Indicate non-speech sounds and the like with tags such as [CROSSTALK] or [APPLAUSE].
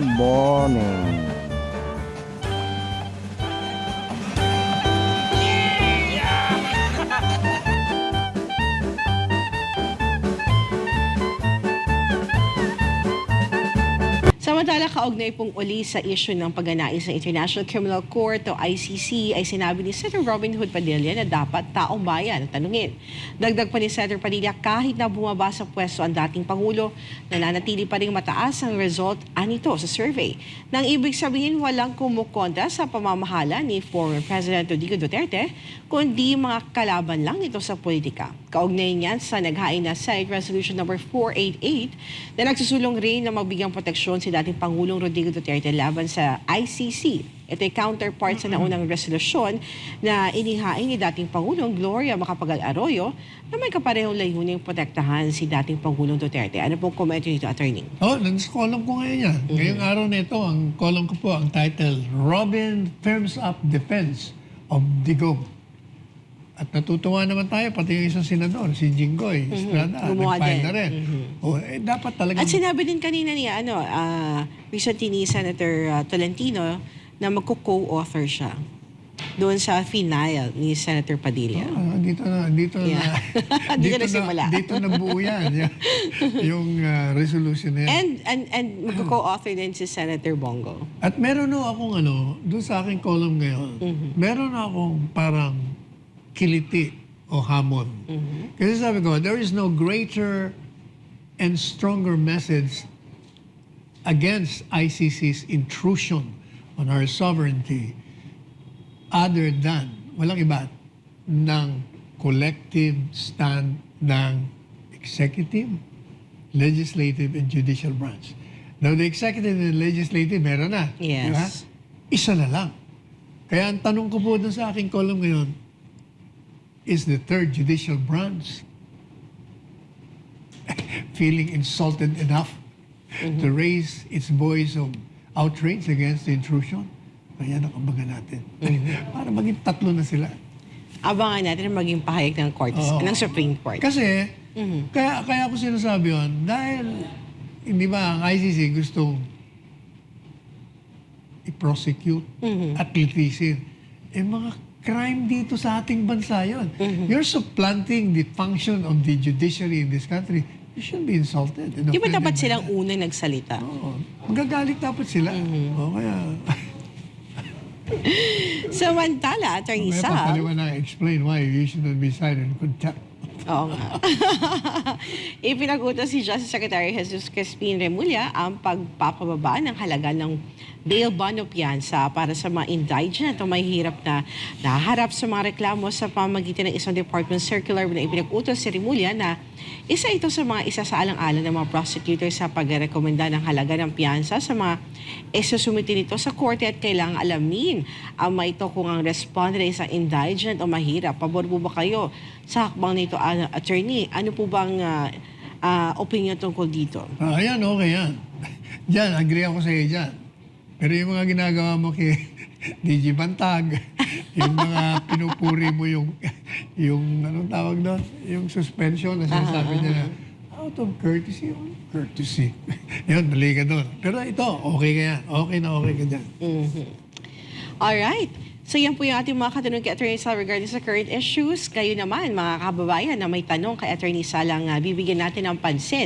morning. Samantala, kaugnay pong uli sa issue ng pagnanais ng International Criminal Court o ICC ay sinabi ni Senator Robin Hood Padilla na dapat taong bayan ang tanungin. Dagdag pa ni Senator Padilla kahit na bumaba sa pwesto ang dating Pangulo, nananatili pa rin mataas ang result anito sa survey. Nang ibig sabihin walang kumukontra sa pamamahala ni former President Rodrigo Duterte, kundi mga kalaban lang nito sa politika. Kaugnay niyan sa naghain na Senate Resolution number 488 na nagsusulong rin na magbigyan proteksyon si dating Pangulong Rodrigo Duterte laban sa ICC. Ito ay counterpart sa naunang resolusyon na inihain ni dating Pangulong Gloria Macapagal Arroyo na may kaparehong layuning protektahan si dating Pangulong Duterte. Ano pong komento nito, Attorney? Oh, nasa column ko ngayon yan. Ngayong araw na ito, ang column ko po, ang title, Robin Firms Up Defense of Digong. At natutuwa naman tayo, pati yung isang senador, si Jinggoy Estrada, Gumawa nag-file na rin. Oh, eh, dapat talaga... At sinabi din kanina ni ano, ah, recently ni Senator ah, Tolentino na magko-co-author siya doon sa final ni Senator Padilla. Ah, [LAUGHS] dito na, dito Yeah. na. Dito nagsimula. Dito na buo yan. [LAUGHS] yung ah, resolution na yan. And and and magko-co-author din si Senator Bongo. At meron na akong ano, doon sa aking column ngayon, meron na akong parang kiliti o hamon. Kasi sabi ko, there is no greater and stronger message against ICC's intrusion on our sovereignty other than, walang iba, ng collective stand ng executive, legislative, and judicial branch. Now, the executive and legislative, meron na. Yes. Di ba? Isa na lang. Kaya ang tanong ko po dun sa aking column ngayon, is the third judicial branch [LAUGHS] feeling insulted enough to raise its voice of outrage against the intrusion? Kaya nakabagan natin. [LAUGHS] Para maging tatlo na sila. Abangan natin na maging pahayag ng court, Oo. ng Supreme Court. Kasi, kaya, kaya ako sinasabi yun, dahil, hindi ba, ang ICC gustong i-prosecute at litisin. Eh, mga crime dito sa ating bansa yun. You're supplanting the function of the judiciary in this country. You shouldn't be insulted. Di ba dapat silang that. unang nagsalita? Oo. Magagalit dapat sila. O kaya, [LAUGHS] Samantala, Attorney may Sab, papaliwanag, explain why you should not be cited in contempt. Oo nga. [LAUGHS] Ipinag-utos si Justice Secretary Jesus Crispin Remulla ang pagpapababa ng halaga ng bail bond o piyansa para sa mga indigent o may hirap na naharap sa mga reklamo sa pamagitan ng isang department circular na ipinag-utos si Remulla na isa ito sa mga isa sa alang-alang ng mga prosecutors sa pagrekomenda ng halaga ng piyansa sa mga isusumiti nito sa korte at kailangang alamin ang may ito kung ang respondent ay isang indigent o mahirap. Pabor po ba kayo sa hakbang nito, ah, attorney? Ano po bang ah, ah, opinion tungkol dito? Ah, ayan, okay yan. Diyan, agree ako sa iyo dyan. Pero yung mga ginagawa mo kay [LAUGHS] DG Bantag, [LAUGHS] yung mga pinupuri mo yung, yung anong tawag doon? Yung suspension na sinasabi niya na out of courtesy, oh, courtesy. [LAUGHS] Yun, mali ka doon. Pero ito, okay ka yan. Okay na okay ka dyan. Alright. So yan po yung ating mga katanong kay Attorney Sal regarding sa current issues. Kayo naman, mga kababayan na may tanong kay Attorney Sal ang ah, bibigyan natin ng pansin.